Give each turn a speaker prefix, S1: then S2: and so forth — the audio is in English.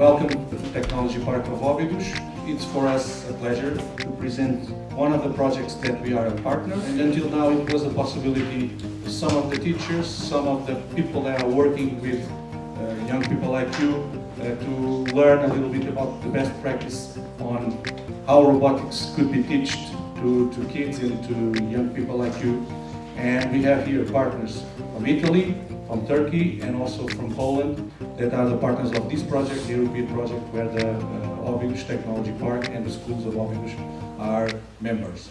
S1: Welcome to the Technology Park of Óbidos. It's for us a pleasure to present one of the projects that we are a partner and until now it was a possibility for some of the teachers, some of the people that are working with uh, young people like you uh, to learn a little bit about the best practice on how robotics could be taught to, to kids and to young people like you. And we have here partners from Italy, from Turkey and also from Poland that are the partners of this project, the European project where the uh, Technology Park and the schools of Óbidos are members.